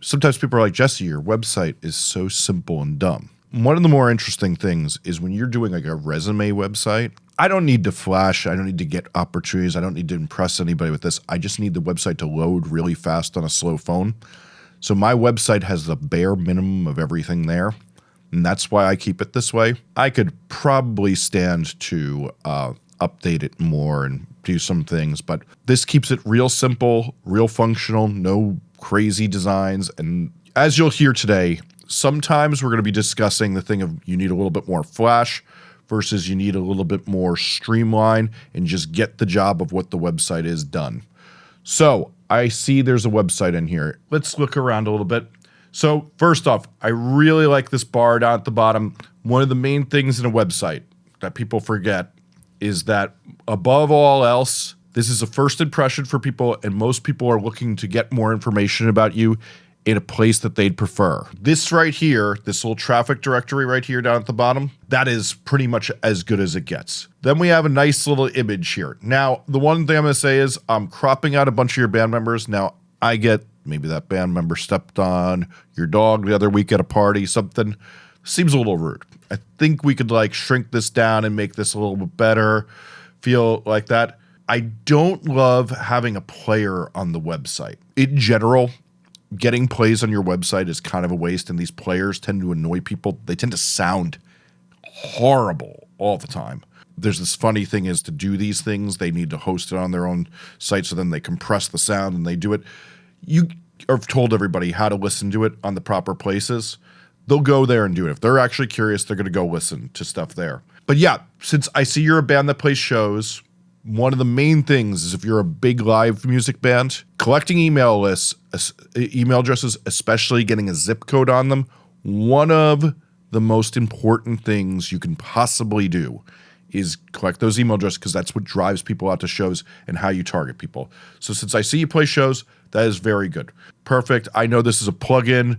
sometimes people are like, Jesse, your website is so simple and dumb. One of the more interesting things is when you're doing like a resume website, I don't need to flash. I don't need to get opportunities. I don't need to impress anybody with this. I just need the website to load really fast on a slow phone. So my website has the bare minimum of everything there. And that's why I keep it this way. I could probably stand to uh, update it more and do some things, but this keeps it real simple, real functional, no crazy designs. And as you'll hear today, sometimes we're going to be discussing the thing of you need a little bit more flash versus you need a little bit more streamline and just get the job of what the website is done. So I see there's a website in here. Let's look around a little bit. So first off, I really like this bar down at the bottom. One of the main things in a website that people forget is that above all else, this is a first impression for people and most people are looking to get more information about you in a place that they'd prefer. This right here, this little traffic directory right here down at the bottom, that is pretty much as good as it gets. Then we have a nice little image here. Now, the one thing I'm to say is I'm cropping out a bunch of your band members. Now, I get maybe that band member stepped on your dog the other week at a party, something seems a little rude. I think we could like shrink this down and make this a little bit better, feel like that. I don't love having a player on the website. In general, getting plays on your website is kind of a waste, and these players tend to annoy people. They tend to sound horrible all the time. There's this funny thing is to do these things, they need to host it on their own site, so then they compress the sound and they do it. You have told everybody how to listen to it on the proper places. They'll go there and do it. If they're actually curious, they're going to go listen to stuff there. But yeah, since I see you're a band that plays shows, one of the main things is if you're a big live music band, collecting email lists, email addresses, especially getting a zip code on them, one of the most important things you can possibly do is collect those email addresses because that's what drives people out to shows and how you target people. So since I see you play shows, that is very good. Perfect. I know this is a plugin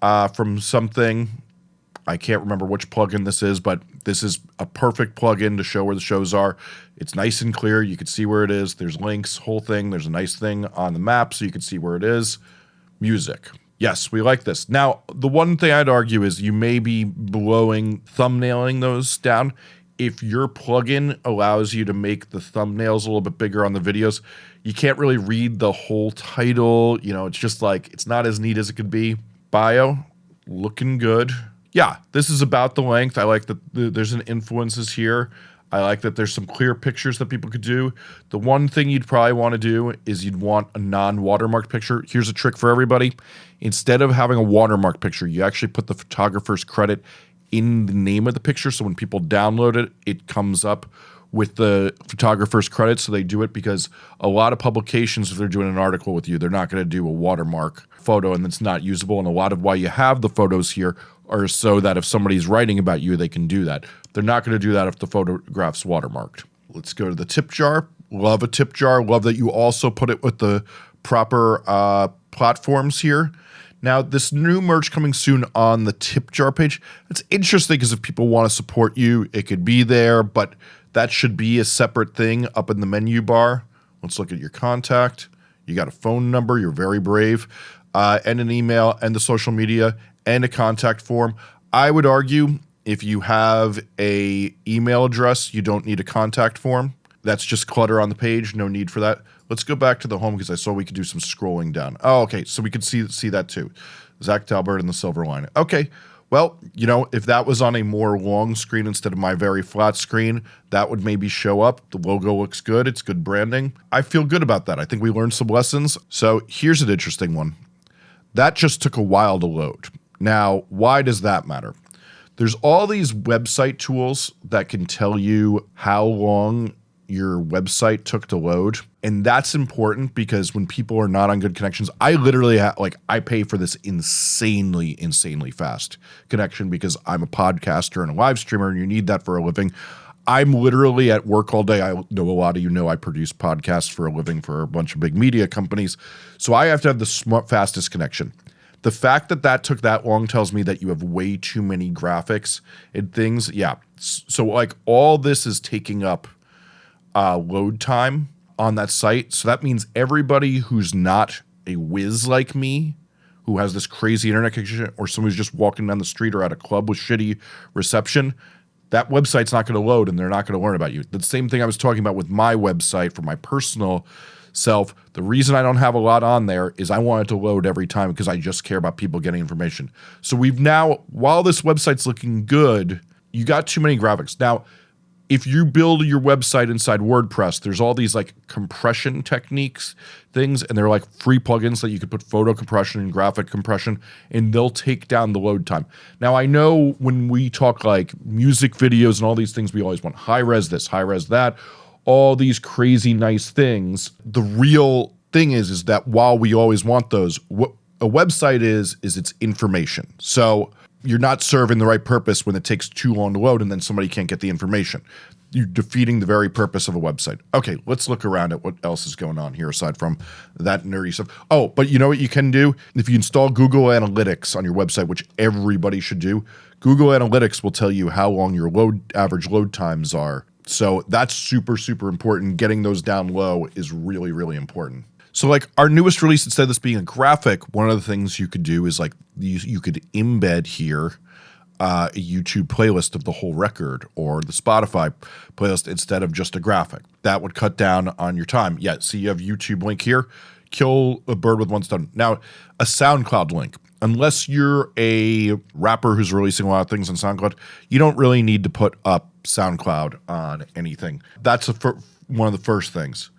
uh, from something. I can't remember which plugin this is, but this is a perfect plugin to show where the shows are. It's nice and clear. You can see where it is. There's links, whole thing. There's a nice thing on the map so you can see where it is. Music. Yes, we like this. Now, the one thing I'd argue is you may be blowing, thumbnailing those down. If your plugin allows you to make the thumbnails a little bit bigger on the videos, you can't really read the whole title. You know, it's just like, it's not as neat as it could be. Bio, looking good yeah, this is about the length. I like that the, there's an influences here. I like that there's some clear pictures that people could do. The one thing you'd probably want to do is you'd want a non-watermarked picture. Here's a trick for everybody. Instead of having a watermark picture, you actually put the photographer's credit in the name of the picture. So when people download it, it comes up with the photographer's credit. So they do it because a lot of publications, if they're doing an article with you, they're not going to do a watermark photo and it's not usable. And a lot of why you have the photos here are so that if somebody's writing about you, they can do that. They're not going to do that if the photograph's watermarked. Let's go to the tip jar. Love a tip jar. Love that you also put it with the proper uh, platforms here. Now, this new merch coming soon on the tip jar page. It's interesting because if people want to support you, it could be there, but that should be a separate thing up in the menu bar. Let's look at your contact. You got a phone number. You're very brave. Uh, and an email and the social media and a contact form. I would argue if you have a email address, you don't need a contact form. That's just clutter on the page. No need for that. Let's go back to the home because I saw we could do some scrolling down. Oh, okay. So we could see see that too. Zach Talbert and the silver line. Okay. Well, you know, if that was on a more long screen instead of my very flat screen, that would maybe show up. The logo looks good. It's good branding. I feel good about that. I think we learned some lessons. So here's an interesting one. That just took a while to load. Now, why does that matter? There's all these website tools that can tell you how long your website took to load. And that's important because when people are not on good connections, I literally have, like, I pay for this insanely, insanely fast connection because I'm a podcaster and a live streamer and you need that for a living. I'm literally at work all day. I know a lot of you know I produce podcasts for a living for a bunch of big media companies. So I have to have the smart, fastest connection. The fact that that took that long tells me that you have way too many graphics and things. Yeah. So like all this is taking up uh, load time on that site. So that means everybody who's not a whiz like me, who has this crazy internet connection or someone who's just walking down the street or at a club with shitty reception, that website's not going to load and they're not going to learn about you. The same thing I was talking about with my website for my personal self. The reason I don't have a lot on there is I want it to load every time because I just care about people getting information. So we've now, while this website's looking good, you got too many graphics. Now, if you build your website inside WordPress, there's all these like compression techniques things, and they're like free plugins that you could put photo compression and graphic compression, and they'll take down the load time. Now, I know when we talk like music videos and all these things, we always want high res this, high res that, all these crazy nice things. The real thing is, is that while we always want those, what a website is, is it's information. So you're not serving the right purpose when it takes too long to load and then somebody can't get the information. You're defeating the very purpose of a website. Okay, let's look around at what else is going on here aside from that nerdy stuff. Oh, but you know what you can do? If you install Google Analytics on your website, which everybody should do, Google Analytics will tell you how long your load average load times are. So that's super, super important. Getting those down low is really, really important. So like our newest release, instead of this being a graphic, one of the things you could do is like you, you could embed here uh, a YouTube playlist of the whole record or the Spotify playlist instead of just a graphic. That would cut down on your time. Yeah, see you have YouTube link here. Kill a bird with one stone. Now, a SoundCloud link. Unless you're a rapper who's releasing a lot of things on SoundCloud, you don't really need to put up SoundCloud on anything. That's a one of the first things.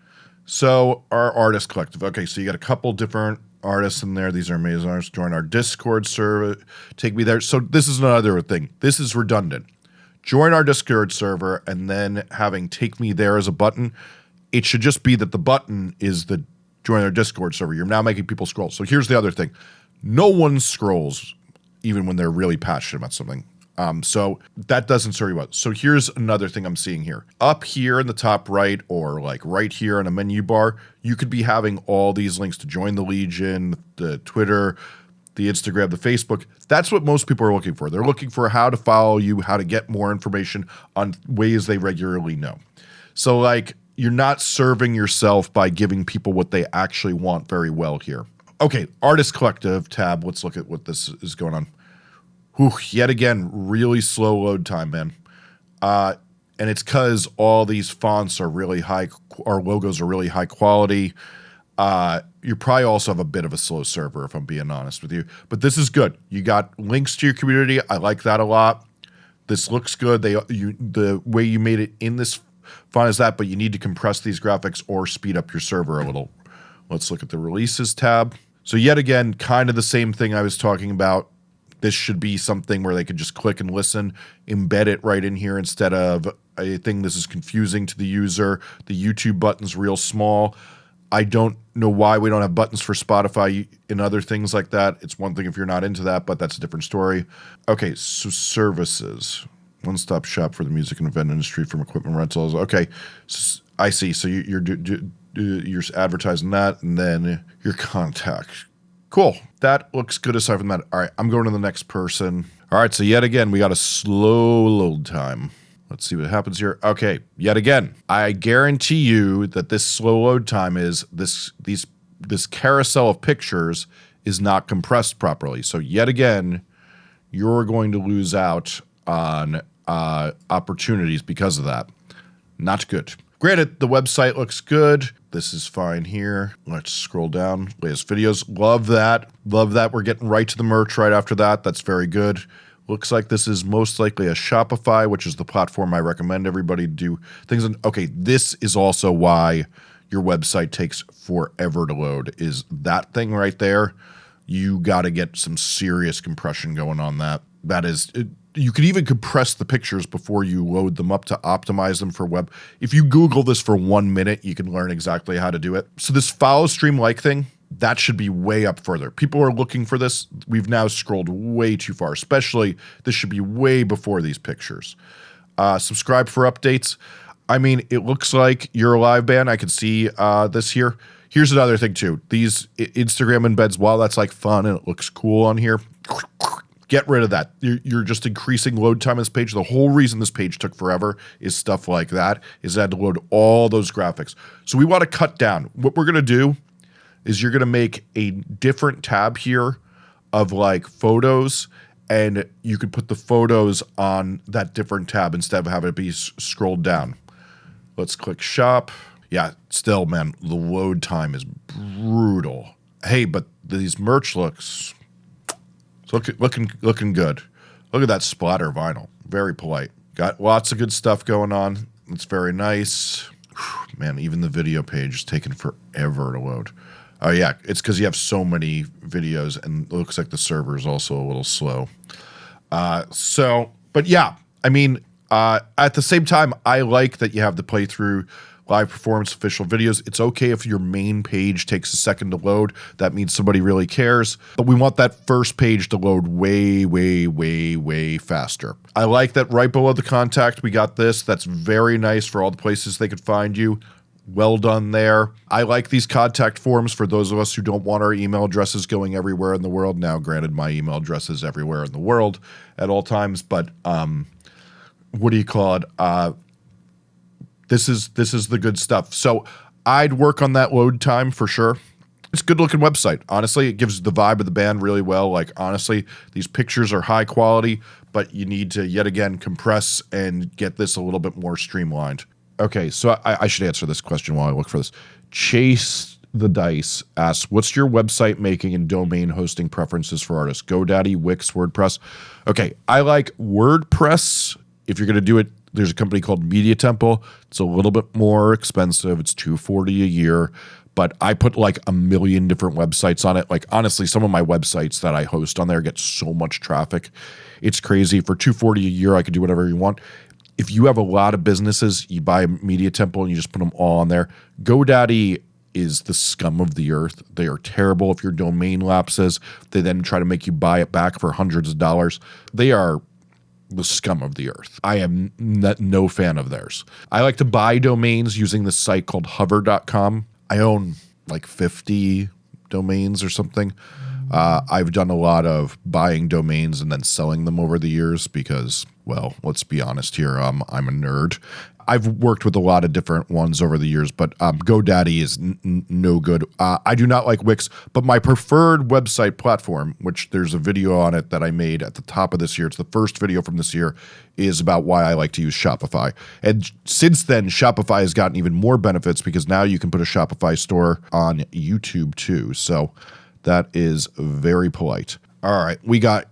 So our artist collective. Okay, so you got a couple different artists in there. These are amazing artists. Join our Discord server. Take me there. So this is another thing. This is redundant. Join our Discord server and then having take me there as a button. It should just be that the button is the join our Discord server. You're now making people scroll. So here's the other thing. No one scrolls even when they're really passionate about something. Um, so that doesn't serve you well. So here's another thing I'm seeing here. Up here in the top right or like right here in a menu bar, you could be having all these links to join the Legion, the Twitter, the Instagram, the Facebook. That's what most people are looking for. They're looking for how to follow you, how to get more information on ways they regularly know. So like you're not serving yourself by giving people what they actually want very well here. Okay, Artist Collective tab. Let's look at what this is going on. Whew, yet again, really slow load time, man. Uh, and it's because all these fonts are really high, our logos are really high quality. Uh, you probably also have a bit of a slow server, if I'm being honest with you. But this is good. You got links to your community. I like that a lot. This looks good. They you the way you made it in this font is that, but you need to compress these graphics or speed up your server a little. Let's look at the releases tab. So yet again, kind of the same thing I was talking about this should be something where they could just click and listen, embed it right in here instead of a thing this is confusing to the user. The YouTube button's real small. I don't know why we don't have buttons for Spotify and other things like that. It's one thing if you're not into that, but that's a different story. Okay, so services. One stop shop for the music and event industry from equipment rentals. Okay, so I see. So you're you're advertising that, and then your contact Cool. That looks good aside from that. All right, I'm going to the next person. All right, so yet again, we got a slow load time. Let's see what happens here. Okay, yet again, I guarantee you that this slow load time is this these this carousel of pictures is not compressed properly. So yet again, you're going to lose out on uh, opportunities because of that. Not good. Granted, the website looks good. This is fine here. Let's scroll down. Latest videos. Love that. Love that. We're getting right to the merch right after that. That's very good. Looks like this is most likely a Shopify, which is the platform I recommend everybody do things. In. Okay, this is also why your website takes forever to load. Is that thing right there? You got to get some serious compression going on that. That is, you could even compress the pictures before you load them up to optimize them for web. If you Google this for one minute, you can learn exactly how to do it. So this follow stream like thing, that should be way up further. People are looking for this. We've now scrolled way too far, especially this should be way before these pictures. Uh, subscribe for updates. I mean, it looks like you're a live band. I can see uh, this here. Here's another thing too. These Instagram embeds, while that's like fun and it looks cool on here, Get rid of that. You're, you're, just increasing load time on this page. The whole reason this page took forever is stuff like that, is I had to load all those graphics. So we want to cut down. What we're going to do is you're going to make a different tab here of like photos and you could put the photos on that different tab instead of having it be scrolled down. Let's click shop. Yeah, still, man, the load time is brutal. Hey, but these merch looks looking looking looking good. Look at that splatter vinyl. Very polite. Got lots of good stuff going on. It's very nice. Man, even the video page is taking forever to load. Oh yeah, it's because you have so many videos, and it looks like the server is also a little slow. Uh, so, but yeah, I mean, uh, at the same time, I like that you have the playthrough live performance official videos. It's okay if your main page takes a second to load. That means somebody really cares. But we want that first page to load way, way, way, way faster. I like that right below the contact, we got this. That's very nice for all the places they could find you. Well done there. I like these contact forms for those of us who don't want our email addresses going everywhere in the world. Now, granted, my email address is everywhere in the world at all times, but um, what do you call it? Uh, this is this is the good stuff. So I'd work on that load time for sure. It's a good looking website. Honestly, it gives the vibe of the band really well. Like honestly, these pictures are high quality, but you need to yet again compress and get this a little bit more streamlined. Okay, so I, I should answer this question while I look for this. Chase the Dice asks, "What's your website making and domain hosting preferences for artists? GoDaddy, Wix, WordPress." Okay, I like WordPress. If you're going to do it there's a company called Media Temple. It's a little bit more expensive. It's 240 a year, but I put like a million different websites on it. Like honestly, some of my websites that I host on there get so much traffic. It's crazy. For 240 a year, I could do whatever you want. If you have a lot of businesses, you buy Media Temple and you just put them all on there. GoDaddy is the scum of the earth. They are terrible if your domain lapses. They then try to make you buy it back for hundreds of dollars. They are the scum of the earth. I am no fan of theirs. I like to buy domains using this site called hover.com. I own like 50 domains or something. Uh, I've done a lot of buying domains and then selling them over the years because, well, let's be honest here. Um, I'm a nerd I've worked with a lot of different ones over the years, but um, GoDaddy is no good. Uh, I do not like Wix, but my preferred website platform, which there's a video on it that I made at the top of this year, it's the first video from this year, is about why I like to use Shopify. And since then, Shopify has gotten even more benefits because now you can put a Shopify store on YouTube too. So that is very polite. All right, we got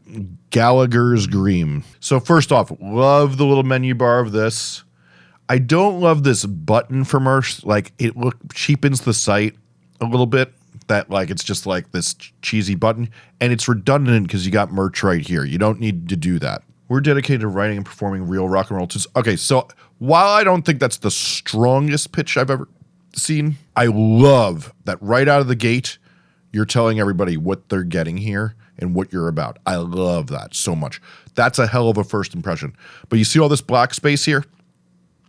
Gallagher's Green. So first off, love the little menu bar of this. I don't love this button for merch. Like it look cheapens the site a little bit. That like it's just like this cheesy button, and it's redundant because you got merch right here. You don't need to do that. We're dedicated to writing and performing real rock and roll tunes. Okay, so while I don't think that's the strongest pitch I've ever seen, I love that right out of the gate, you're telling everybody what they're getting here and what you're about. I love that so much. That's a hell of a first impression. But you see all this black space here?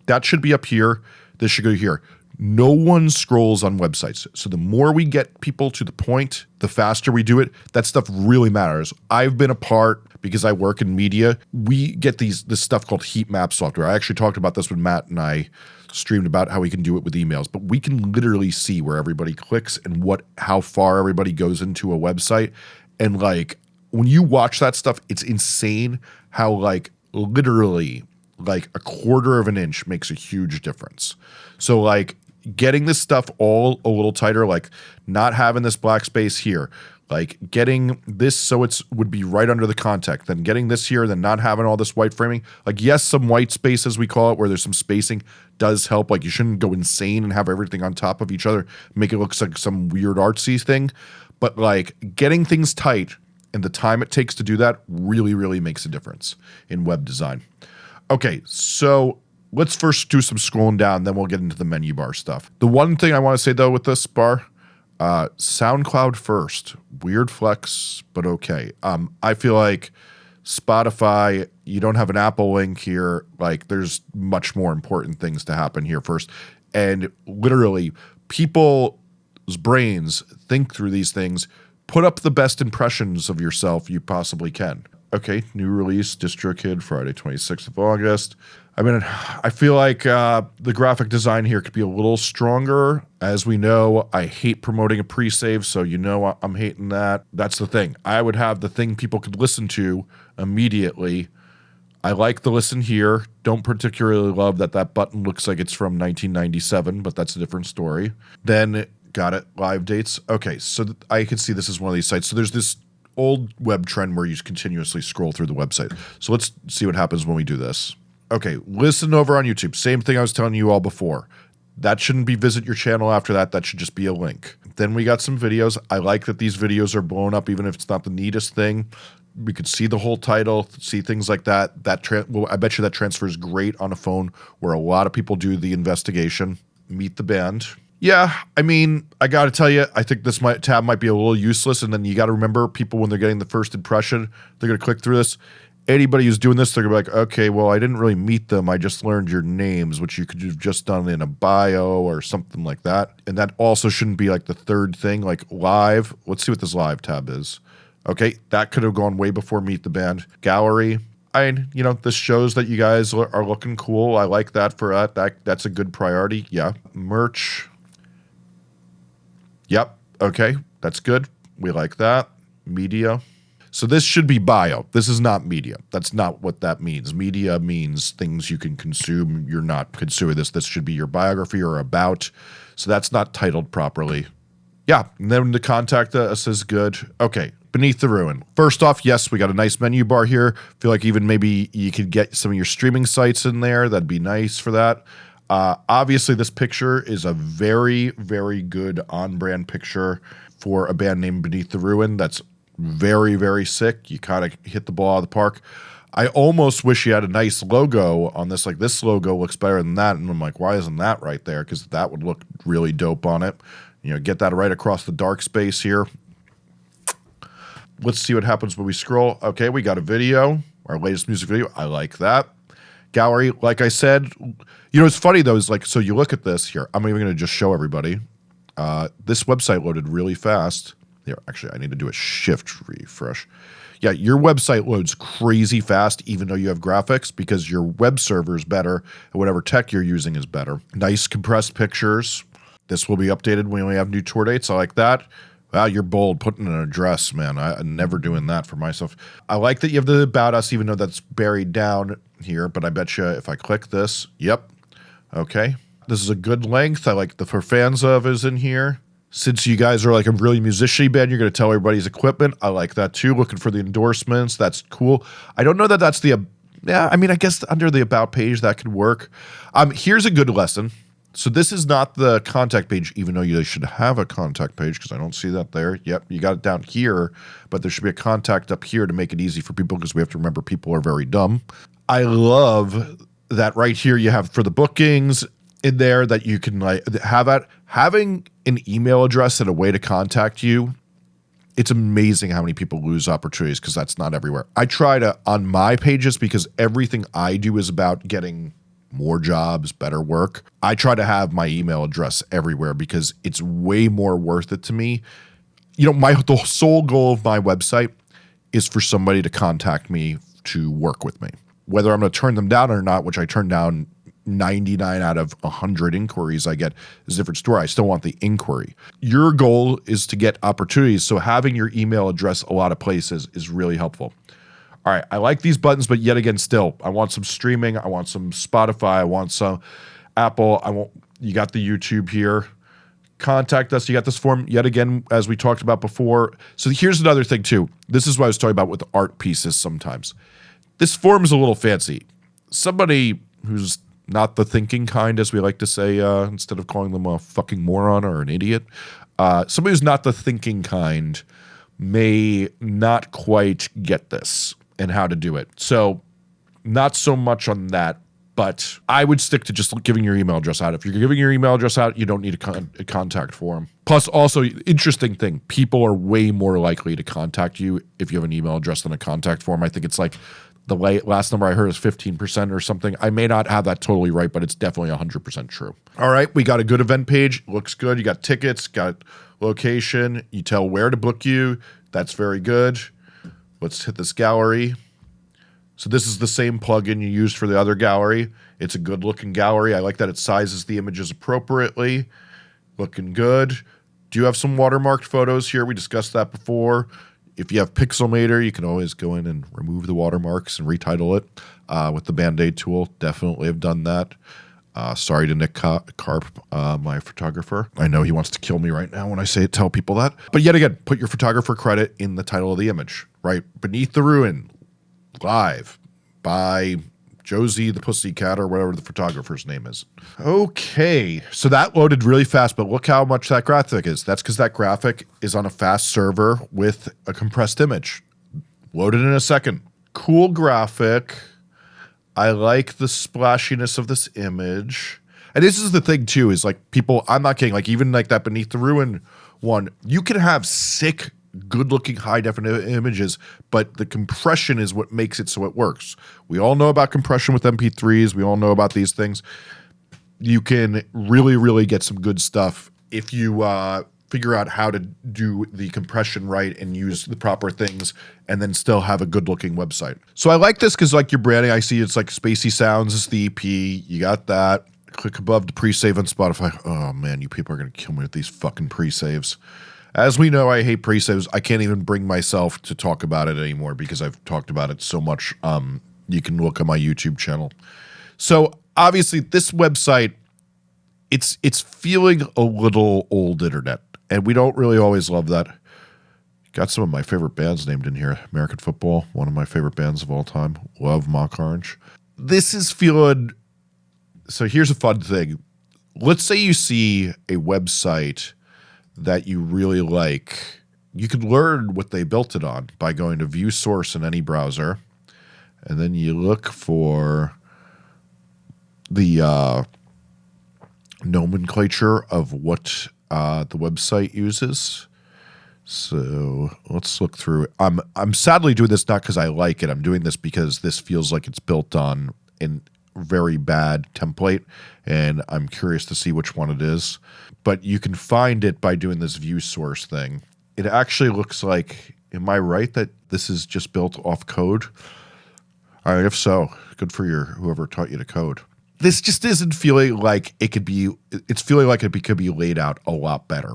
That should be up here. This should go here. No one scrolls on websites. So the more we get people to the point, the faster we do it. That stuff really matters. I've been a part because I work in media. We get these this stuff called heat map software. I actually talked about this when Matt and I streamed about how we can do it with emails, but we can literally see where everybody clicks and what how far everybody goes into a website. And like when you watch that stuff, it's insane how like literally like a quarter of an inch makes a huge difference. So like getting this stuff all a little tighter, like not having this black space here, like getting this so it's would be right under the contact, then getting this here, then not having all this white framing. Like yes, some white space as we call it, where there's some spacing does help. Like you shouldn't go insane and have everything on top of each other, make it look like some weird artsy thing. But like getting things tight and the time it takes to do that really, really makes a difference in web design. Okay, so let's first do some scrolling down, then we'll get into the menu bar stuff. The one thing I want to say though with this bar, uh, SoundCloud first. Weird flex, but okay. Um, I feel like Spotify, you don't have an Apple link here. Like, there's much more important things to happen here first. And literally, people's brains think through these things. Put up the best impressions of yourself you possibly can. Okay, new release, DistroKid, Friday, 26th of August. I mean, I feel like uh, the graphic design here could be a little stronger. As we know, I hate promoting a pre-save, so you know I'm hating that. That's the thing. I would have the thing people could listen to immediately. I like the listen here. Don't particularly love that that button looks like it's from 1997, but that's a different story. Then got it. Live dates. Okay, so I can see this is one of these sites. So there's this old web trend where you continuously scroll through the website. So let's see what happens when we do this. Okay, listen over on YouTube. Same thing I was telling you all before. That shouldn't be visit your channel after that. That should just be a link. Then we got some videos. I like that these videos are blown up, even if it's not the neatest thing. We could see the whole title, see things like that. That well, I bet you that transfers great on a phone where a lot of people do the investigation. Meet the band. Yeah, I mean, I got to tell you, I think this might, tab might be a little useless. And then you got to remember, people when they're getting the first impression, they're going to click through this. Anybody who's doing this, they're going to be like, okay, well, I didn't really meet them. I just learned your names, which you could have just done in a bio or something like that. And that also shouldn't be like the third thing, like live. Let's see what this live tab is. Okay, that could have gone way before meet the band. Gallery, I, you know, this shows that you guys are looking cool. I like that for that. That that's a good priority. Yeah. Merch. Yep. Okay. That's good. We like that. Media. So this should be bio. This is not media. That's not what that means. Media means things you can consume. You're not consuming this. This should be your biography or about. So that's not titled properly. Yeah. And then the contact us is good. Okay. Beneath the Ruin. First off, yes, we got a nice menu bar here. Feel like even maybe you could get some of your streaming sites in there. That'd be nice for that. Uh, obviously, this picture is a very, very good on-brand picture for a band named Beneath the Ruin. That's very, very sick. You kind of hit the ball out of the park. I almost wish you had a nice logo on this. Like this logo looks better than that, and I'm like, why isn't that right there? Because that would look really dope on it. You know, get that right across the dark space here. Let's see what happens when we scroll. Okay, we got a video, our latest music video. I like that gallery. Like I said, you know, it's funny though, is like, so you look at this here. I'm even going to just show everybody. Uh, this website loaded really fast. Here, actually, I need to do a shift refresh. Yeah, your website loads crazy fast, even though you have graphics, because your web server is better and whatever tech you're using is better. Nice compressed pictures. This will be updated when we have new tour dates. I like that. Wow, you're bold putting an address, man. I, am never doing that for myself. I like that you have the about us, even though that's buried down here. But I bet you if I click this, yep, okay. This is a good length. I like the for fans of is in here. Since you guys are like a really musician band, you're going to tell everybody's equipment. I like that too. Looking for the endorsements. That's cool. I don't know that that's the, yeah, I mean, I guess under the about page that could work. Um, here's a good lesson. So this is not the contact page, even though you should have a contact page because I don't see that there. Yep, you got it down here, but there should be a contact up here to make it easy for people because we have to remember people are very dumb. I love that right here you have for the bookings in there that you can like have at having an email address and a way to contact you it's amazing how many people lose opportunities because that's not everywhere. I try to on my pages because everything I do is about getting more jobs, better work. I try to have my email address everywhere because it's way more worth it to me. You know, my the sole goal of my website is for somebody to contact me to work with me. Whether I'm going to turn them down or not, which I turn down 99 out of 100 inquiries I get is a different story. I still want the inquiry. Your goal is to get opportunities, so having your email address a lot of places is really helpful all right, I like these buttons, but yet again, still, I want some streaming. I want some Spotify. I want some Apple. I want, you got the YouTube here. Contact us. You got this form yet again, as we talked about before. So here's another thing too. This is what I was talking about with art pieces sometimes. This form is a little fancy. Somebody who's not the thinking kind, as we like to say, uh, instead of calling them a fucking moron or an idiot, uh, somebody who's not the thinking kind may not quite get this and how to do it. So not so much on that, but I would stick to just giving your email address out. If you're giving your email address out, you don't need a, con a contact form. Plus, also, interesting thing, people are way more likely to contact you if you have an email address than a contact form. I think it's like the last number I heard is 15% or something. I may not have that totally right, but it's definitely 100% true. All right, we got a good event page. Looks good. You got tickets, got location. You tell where to book you. That's very good. Let's hit this gallery. So this is the same plugin you used for the other gallery. It's a good looking gallery. I like that it sizes the images appropriately. Looking good. Do you have some watermarked photos here? We discussed that before. If you have Pixelmator, you can always go in and remove the watermarks and retitle it uh, with the Band-Aid tool. Definitely have done that. Uh, sorry to Nick Carp, uh, my photographer. I know he wants to kill me right now when I say tell people that. But yet again, put your photographer credit in the title of the image, right? Beneath the Ruin, live by Josie the Pussycat or whatever the photographer's name is. Okay, so that loaded really fast, but look how much that graphic is. That's because that graphic is on a fast server with a compressed image. Loaded in a second. Cool graphic. I like the splashiness of this image. And this is the thing too, is like people, I'm not kidding, like even like that Beneath the Ruin one, you can have sick, good looking high definition images, but the compression is what makes it so it works. We all know about compression with MP3s. We all know about these things. You can really, really get some good stuff if you uh, figure out how to do the compression right and use the proper things and then still have a good looking website. So I like this because like your branding, I see it's like Spacey Sounds is the EP. You got that. Click above the pre-save on Spotify. Oh man, you people are to kill me with these fucking pre-saves. As we know, I hate pre-saves. I can't even bring myself to talk about it anymore because I've talked about it so much. Um, you can look at my YouTube channel. So obviously this website, it's it's feeling a little old internet and we don't really always love that. Got some of my favorite bands named in here. American Football, one of my favorite bands of all time. Love Mock Orange. This is feeling. So here's a fun thing. Let's say you see a website that you really like. You could learn what they built it on by going to view source in any browser. And then you look for the uh, nomenclature of what uh, the website uses. So let's look through. I'm I'm sadly doing this not because I like it. I'm doing this because this feels like it's built on a very bad template, and I'm curious to see which one it is. But you can find it by doing this view source thing. It actually looks like. Am I right that this is just built off code? All right, if so, good for your whoever taught you to code this just isn't feeling like it could be it's feeling like it could be laid out a lot better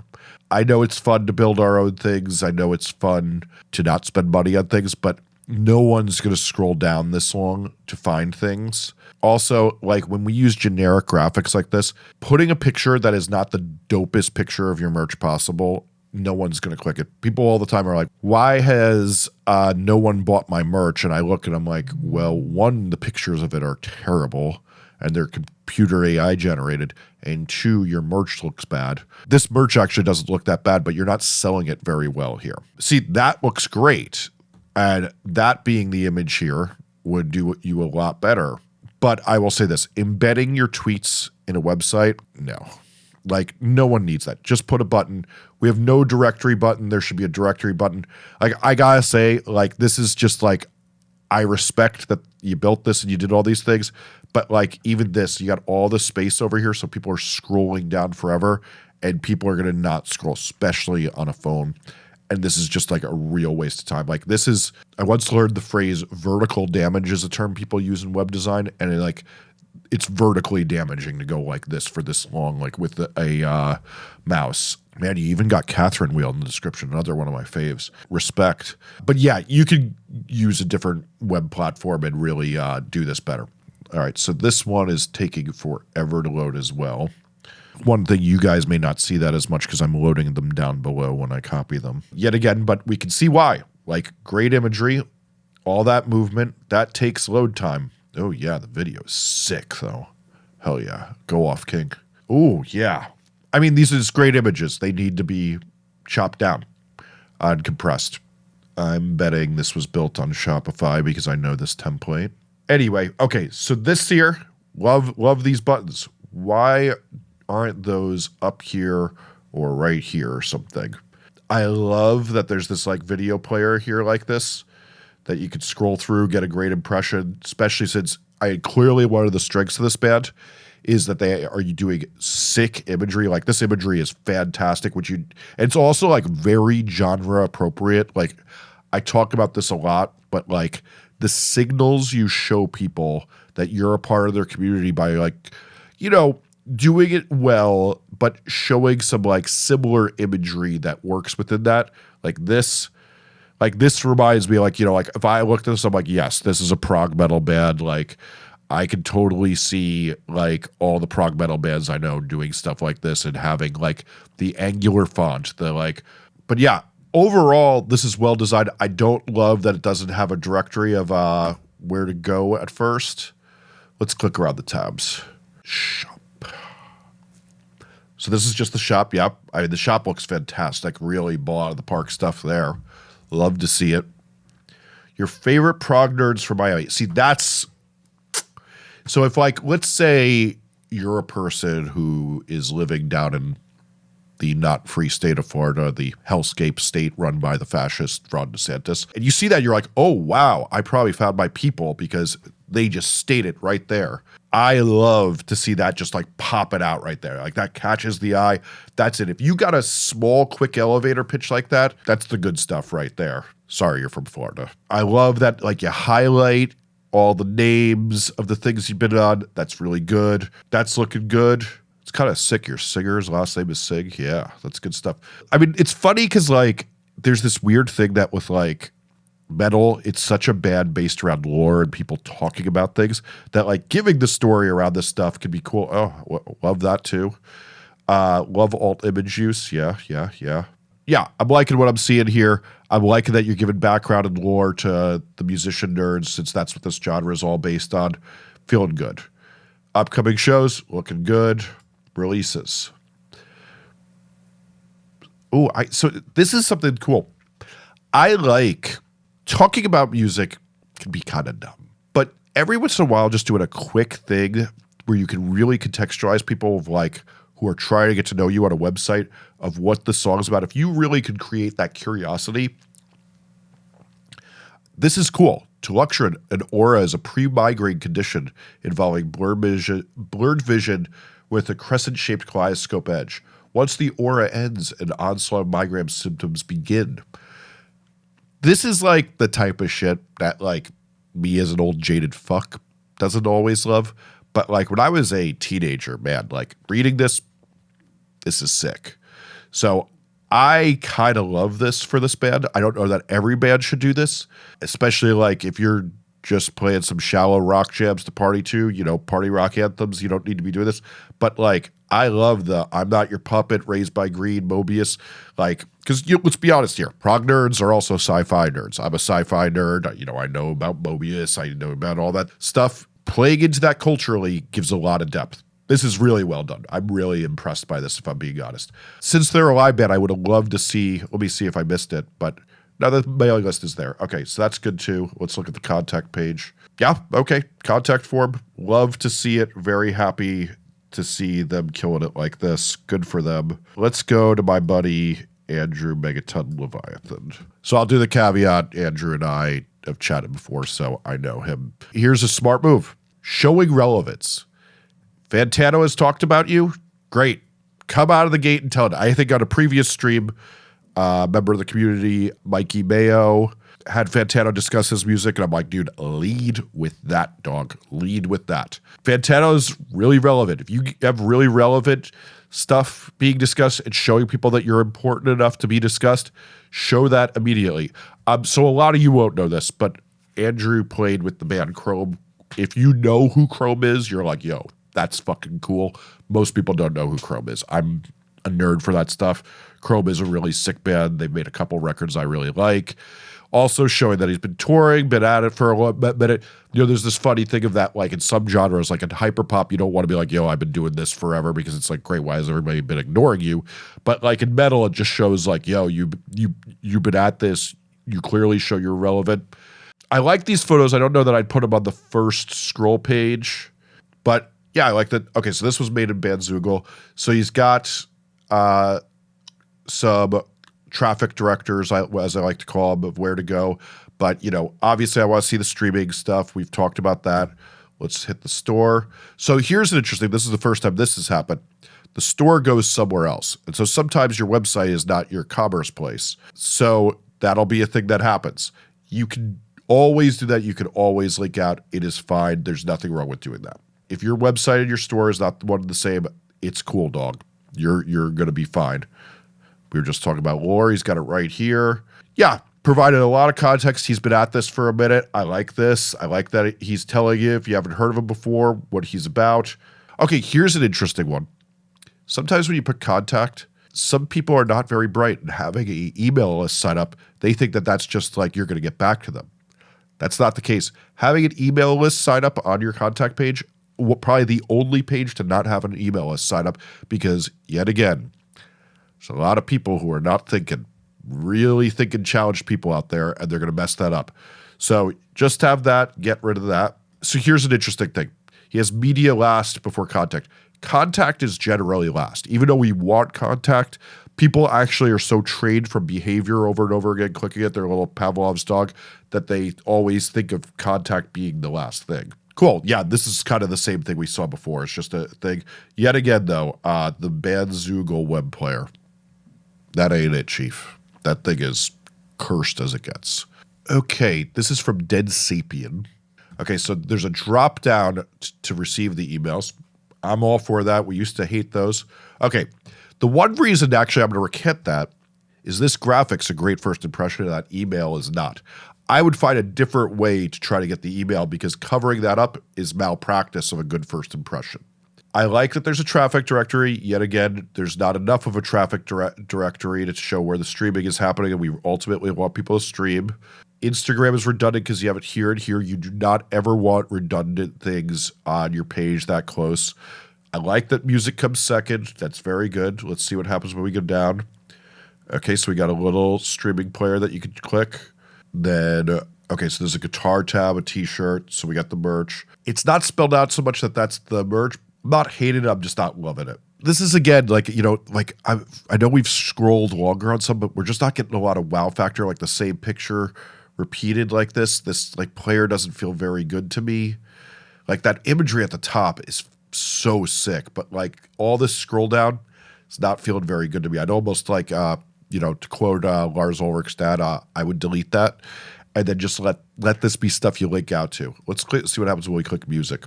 i know it's fun to build our own things i know it's fun to not spend money on things but no one's going to scroll down this long to find things also like when we use generic graphics like this putting a picture that is not the dopest picture of your merch possible no one's going to click it. People all the time are like, why has uh, no one bought my merch? And I look and I'm like, well, one, the pictures of it are terrible and they're computer AI generated, and two, your merch looks bad. This merch actually doesn't look that bad, but you're not selling it very well here. See, that looks great. And that being the image here would do you a lot better. But I will say this embedding your tweets in a website, no. Like, no one needs that. Just put a button. We have no directory button. There should be a directory button. Like, I gotta say, like, this is just like, I respect that you built this and you did all these things, but like even this, you got all the space over here, so people are scrolling down forever, and people are gonna not scroll, especially on a phone. And this is just like a real waste of time. Like this is, I once learned the phrase "vertical damage" is a term people use in web design, and it, like it's vertically damaging to go like this for this long, like with the, a uh, mouse. Man, you even got Catherine wheel in the description, another one of my faves. Respect. But yeah, you could use a different web platform and really uh, do this better. All right, so this one is taking forever to load as well. One thing you guys may not see that as much because I'm loading them down below when I copy them. Yet again, but we can see why. Like great imagery, all that movement, that takes load time. Oh yeah, the video is sick though. Hell yeah. Go off, King. Oh yeah. I mean, these are just great images. They need to be chopped down and compressed. I'm betting this was built on Shopify because I know this template. Anyway, okay, so this here, love love these buttons. Why aren't those up here or right here or something? I love that there's this like video player here like this that you could scroll through, get a great impression, especially since I clearly one of the strengths of this band is that they are you doing sick imagery. Like this imagery is fantastic, which you it's also like very genre appropriate. Like I talk about this a lot, but like the signals you show people that you're a part of their community by like, you know, doing it well, but showing some like similar imagery that works within that. Like this, like this reminds me, like, you know, like if I looked at this, I'm like, yes, this is a prog metal band. Like, I can totally see like all the prog metal bands I know doing stuff like this and having like the angular font, the like, but yeah, overall, this is well designed. I don't love that it doesn't have a directory of uh, where to go at first. Let's click around the tabs. So this is just the shop. Yep. I mean, the shop looks fantastic. Really bought of the park stuff there. Love to see it. Your favorite prog nerds from Miami. See, that's so if like let's say you're a person who is living down in the not free state of Florida, the hellscape state run by the fascist Ron DeSantis. And you see that, you're like, oh, wow, I probably found my people because they just state it right there. I love to see that just like pop it out right there. Like that catches the eye. That's it. If you got a small, quick elevator pitch like that, that's the good stuff right there. Sorry, you're from Florida. I love that, like, you highlight all the names of the things you've been on. That's really good. That's looking good It's kind of sick. Your singer's last name is Sig. Yeah, that's good stuff. I mean, it's funny because like there's this weird thing that with like metal, it's such a bad based around lore and people talking about things that like giving the story around this stuff could be cool. Oh, love that too. Uh, love alt image use. Yeah, yeah, yeah. Yeah, I'm liking what I'm seeing here. I'm liking that you're giving background and lore to the musician nerds since that's what this genre is all based on. Feeling good. Upcoming shows looking good releases. Oh, I so this is something cool. I like talking about music can be kind of dumb, but every once in a while, just doing a quick thing where you can really contextualize people of like who are trying to get to know you on a website of what the song's about. If you really could create that curiosity, this is cool. To lecture an aura is a pre-migraine condition involving blurred vision, blurred vision with a crescent-shaped kaleidoscope edge. Once the aura ends, an onslaught migraine symptoms begin. This is like the type of shit that like me as an old jaded fuck doesn't always love. But like when I was a teenager, man, like reading this, this is sick. So I kind of love this for this band. I don't know that every band should do this, especially like if you're just playing some shallow rock jams to party to, you know, party rock anthems. You don't need to be doing this. But like, I love the I'm not your puppet, raised by greed, Mobius. Like, because let's be honest here, prog nerds are also sci-fi nerds. I'm a sci-fi nerd. You know, I know about Mobius. I know about all that stuff. Playing into that culturally gives a lot of depth. This is really well done. I'm really impressed by this, if I'm being honest. Since they're a live band, I would have loved to see. Let me see if I missed it, but now the mailing list is there. Okay, so that's good too. Let's look at the contact page. Yeah, okay. Contact form. Love to see it. Very happy to see them killing it like this. Good for them. Let's go to my buddy Andrew Megaton Leviathan. So I'll do the caveat. Andrew and I have chatted before, so I know him. Here's a smart move showing relevance. Fantano has talked about you. Great. Come out of the gate and tell it. I think on a previous stream, uh, member of the community, Mikey Mayo, had Fantano discuss his music, and I'm like, dude, lead with that, dog. Lead with that. Fantano is really relevant. If you have really relevant stuff being discussed and showing people that you're important enough to be discussed, show that immediately. Um, so a lot of you won't know this, but Andrew played with the band Chrome. If you know who Chrome is, you're like, yo, that's fucking cool. Most people don't know who Chrome is. I'm a nerd for that stuff. Chrome is a really sick band. They've made a couple records I really like. Also showing that he's been touring, been at it for a little minute. You know, there's this funny thing of that, like in some genres, like in hyperpop, you don't want to be like, yo, I've been doing this forever because it's like, great, why has everybody been ignoring you? But like in metal, it just shows like, yo, you you you've been at this. You clearly show you're relevant. I like these photos. I don't know that I'd put them on the first scroll page, but yeah, I like that. Okay, so this was made in Bandzoogle. So he's got uh, some traffic directors, as I like to call them, of where to go. But you know, obviously, I want to see the streaming stuff. We've talked about that. Let's hit the store. So here's an interesting. This is the first time this has happened. The store goes somewhere else, and so sometimes your website is not your commerce place. So That'll be a thing that happens. You can always do that. You can always link out. It is fine. There's nothing wrong with doing that. If your website and your store is not one and the same, it's cool, dog. You're you're gonna be fine. We were just talking about lore. He's got it right here. Yeah, provided a lot of context. He's been at this for a minute. I like this. I like that he's telling you, if you haven't heard of him before, what he's about. Okay, here's an interesting one. Sometimes when you put contact, some people are not very bright and having an email list set up, they think that that's just like you're going to get back to them. That's not the case. Having an email list sign up on your contact page, probably the only page to not have an email list sign up because, yet again, there's a lot of people who are not thinking, really thinking challenged people out there, and they're going to mess that up. So just have that, get rid of that. So here's an interesting thing. He has media last before contact. Contact is generally last. Even though we want contact, people actually are so trained from behavior over and over again, clicking at their little Pavlov's dog, that they always think of contact being the last thing. Cool. Yeah, this is kind of the same thing we saw before. It's just a thing. Yet again, though, uh, the Bandzoogle web player. That ain't it, Chief. That thing is cursed as it gets. Okay, this is from Dead Sapien. Okay, so there's a drop down to receive the emails. I'm all for that. We used to hate those. Okay, the one reason actually I'm going to recant that is this graphic's a great first impression and that email is not. I would find a different way to try to get the email because covering that up is malpractice of a good first impression. I like that there's a traffic directory. Yet again, there's not enough of a traffic dire directory to show where the streaming is happening, and we ultimately want people to stream. Instagram is redundant because you have it here and here. You do not ever want redundant things on your page that close. I like that music comes second. That's very good. Let's see what happens when we go down. Okay, so we got a little streaming player that you can click. Then, uh, okay, so there's a guitar tab, a t-shirt. So we got the merch. It's not spelled out so much that that's the merch. Not hating it. I'm just not loving it. This is again like you know like I I know we've scrolled longer on some, but we're just not getting a lot of wow factor. Like the same picture repeated like this. This like player doesn't feel very good to me. Like that imagery at the top is so sick, but like all this scroll down, it's not feeling very good to me. I'd almost like, uh, you know, to quote uh, Lars Ulrich's dad, uh, I would delete that and then just let let this be stuff you link out to. Let's see what happens when we click music.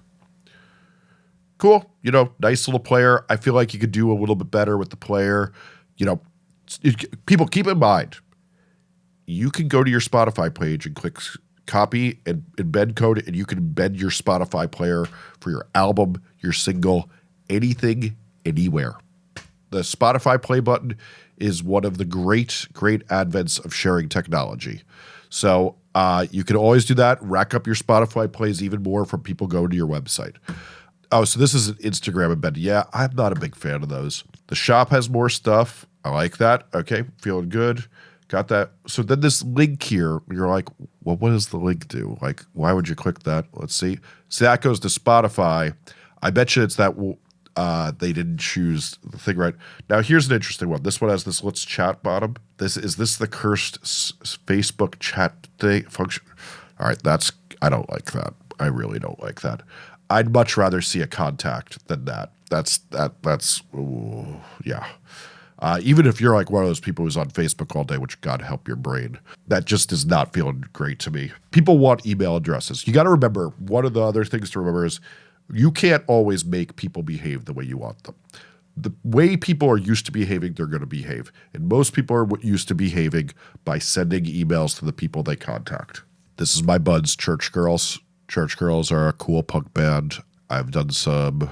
Cool, you know, nice little player. I feel like you could do a little bit better with the player. You know, people keep in mind, you can go to your Spotify page and click copy and embed code, and you can embed your Spotify player for your album, your single, anything, anywhere. The Spotify play button is one of the great, great advents of sharing technology. So uh, you can always do that. Rack up your Spotify plays even more from people going to your website. Oh, so this is an Instagram embed. Yeah, I'm not a big fan of those. The shop has more stuff. I like that. Okay, feeling good. Got that. So then this link here, you're like, well, what does the link do? Like, why would you click that? Let's see. So that goes to Spotify. I bet you it's that uh, they didn't choose the thing right. Now, here's an interesting one. This one has this let's chat bottom. This is this the cursed Facebook chat thing function? All right, that's I don't like that. I really don't like that. I'd much rather see a contact than that. That's that that's ooh, yeah. Uh, even if you're like one of those people who's on Facebook all day, which God help your brain, that just is not feeling great to me. People want email addresses. You got to remember one of the other things to remember is you can't always make people behave the way you want them. The way people are used to behaving, they're going to behave. And most people are used to behaving by sending emails to the people they contact. This is my buds, Church Girls. Church Girls are a cool punk band. I've done some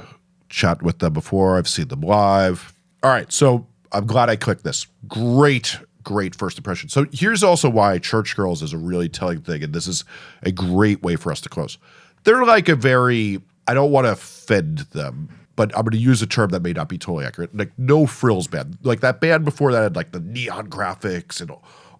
chat with them before. I've seen them live. All right, so I'm glad I clicked this. Great, great first impression. So here's also why Church Girls is a really telling thing, and this is a great way for us to close. They're like a very, I don't want to offend them, but I'm going to use a term that may not be totally accurate. Like no frills band. Like that band before that had like the neon graphics and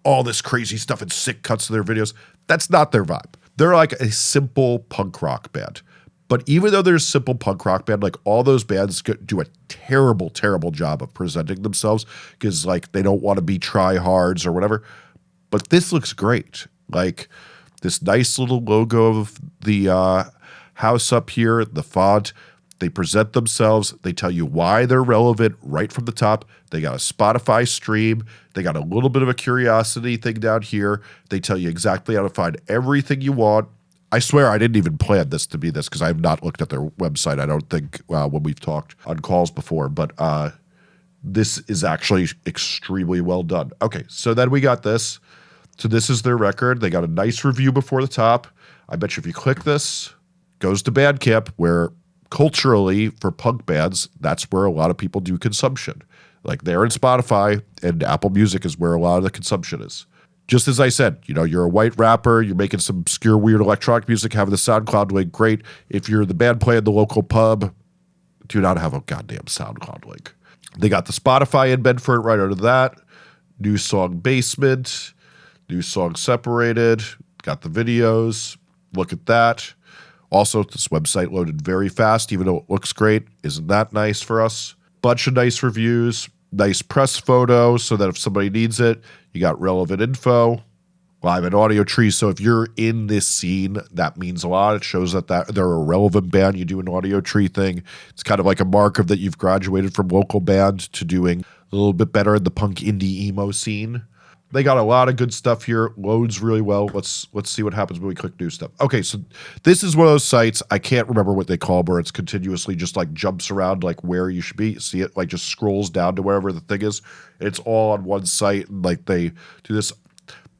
all this crazy stuff and sick cuts to their videos. That's not their vibe. They're like a simple punk rock band. But even though they're a simple punk rock band, like all those bands do a terrible, terrible job of presenting themselves because like they don't want to be try hards or whatever. But this looks great. Like this nice little logo of the uh, house up here, the font. They present themselves. They tell you why they're relevant right from the top. They got a Spotify stream. They got a little bit of a curiosity thing down here. They tell you exactly how to find everything you want. I swear I didn't even plan this to be this because I have not looked at their website. I don't think uh, when we've talked on calls before, but uh, this is actually extremely well done. Okay, so then we got this. So this is their record. They got a nice review before the top. I bet you if you click this, goes to Bandcamp, where culturally for punk bands, that's where a lot of people do consumption. Like they're in Spotify and Apple Music is where a lot of the consumption is. Just as I said, you know, you're a white rapper, you're making some obscure, weird electronic music, having the SoundCloud link, great. If you're the band playing the local pub, do not have a goddamn SoundCloud link. They got the Spotify embed for it right under that. New song Basement, new song Separated, got the videos. Look at that. Also, this website loaded very fast, even though it looks great. Isn't that nice for us? Bunch of nice reviews, nice press photos so that if somebody needs it, you got relevant info. Live at Audiotree. So if you're in this scene, that means a lot. It shows that, that they're a relevant band. You do an Audiotree thing. It's kind of like a mark of that you've graduated from local band to doing a little bit better in the punk indie emo scene. They got a lot of good stuff here. Loads really well. Let's let's see what happens when we click new stuff. Okay, so this is one of those sites I can't remember what they call, where it's continuously just like jumps around like where you should be. See it like just scrolls down to wherever the thing is. It's all on one site, and like they do this.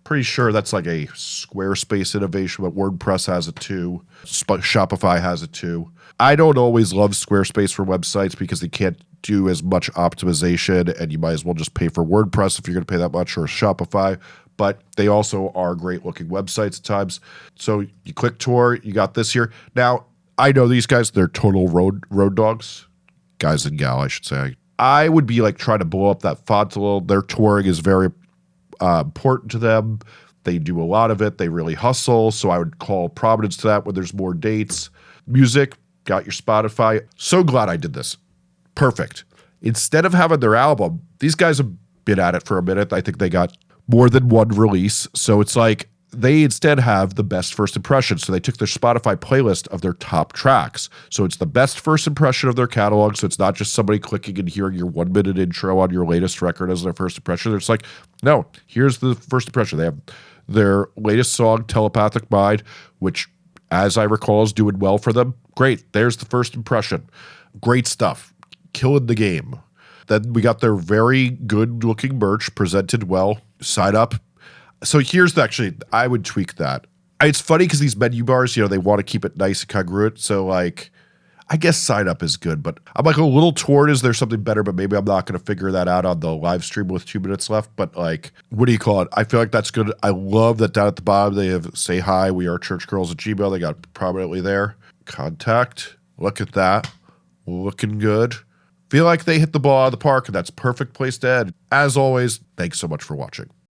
Pretty sure that's like a Squarespace innovation, but WordPress has it too. Shopify has it too. I don't always love Squarespace for websites because they can't do as much optimization and you might as well just pay for WordPress if you're going to pay that much or Shopify. But they also are great looking websites at times. So you click tour, you got this here. Now, I know these guys, they're total road road dogs. Guys and gal, I should say. I would be like trying to blow up that font a little. Their touring is very uh, important to them. They do a lot of it. They really hustle. So I would call prominence to that when there's more dates. Music, got your Spotify. So glad I did this. Perfect. Instead of having their album, these guys have been at it for a minute. I think they got more than one release. So it's like they instead have the best first impression. So they took their Spotify playlist of their top tracks. So it's the best first impression of their catalog. So it's not just somebody clicking and hearing your one minute intro on your latest record as their first impression. It's like, no, here's the first impression. They have their latest song, Telepathic Mind, which, as I recall, is doing well for them. Great. There's the first impression. Great stuff. Killing the game. Then we got their very good looking merch presented well. Sign up. So here's the, actually, I would tweak that. It's funny because these menu bars, you know, they want to keep it nice and congruent. So, like, I guess sign up is good, but I'm like a little torn. Is there something better? But maybe I'm not going to figure that out on the live stream with two minutes left. But like, what do you call it? I feel like that's good. I love that down at the bottom they have say hi. We are church girls at Gmail. They got prominently there. Contact. Look at that. Looking good. Feel like they hit the ball out of the park, that's perfect place to end. As always, thanks so much for watching.